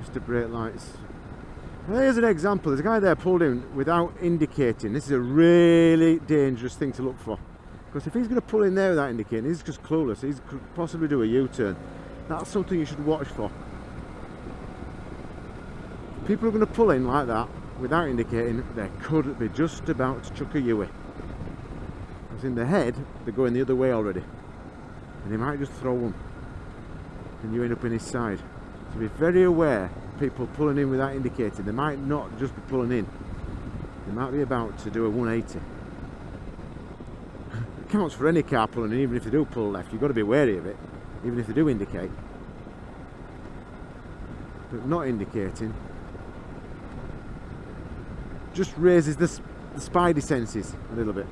Mr. Brake Lights. Here's an example. There's a guy there pulled in without indicating. This is a really dangerous thing to look for. Because if he's going to pull in there without indicating, he's just clueless. He could possibly do a U-turn. That's something you should watch for. People are going to pull in like that without indicating. They could be just about to chuck a Yui. Because in the head, they're going the other way already. And he might just throw one. And you end up in his side. So be very aware people pulling in without indicating. They might not just be pulling in. They might be about to do a 180. It counts for any car pulling in, even if they do pull left. You've got to be wary of it, even if they do indicate. But not indicating just raises the, the spidey senses a little bit.